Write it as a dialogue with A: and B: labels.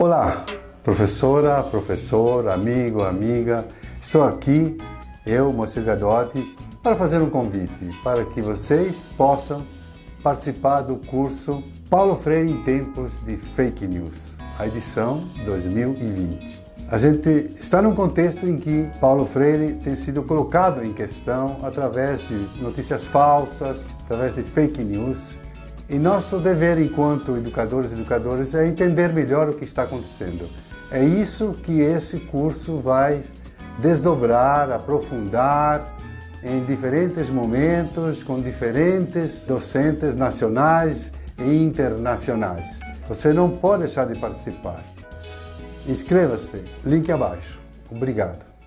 A: Olá, professora, professor, amigo, amiga. Estou aqui, eu, Moacir Gadotti, para fazer um convite para que vocês possam participar do curso Paulo Freire em Tempos de Fake News, a edição 2020. A gente está num contexto em que Paulo Freire tem sido colocado em questão através de notícias falsas, através de fake news, e nosso dever enquanto educadores e educadoras é entender melhor o que está acontecendo. É isso que esse curso vai desdobrar, aprofundar em diferentes momentos, com diferentes docentes nacionais e internacionais. Você não pode deixar de participar. Inscreva-se, link abaixo. Obrigado.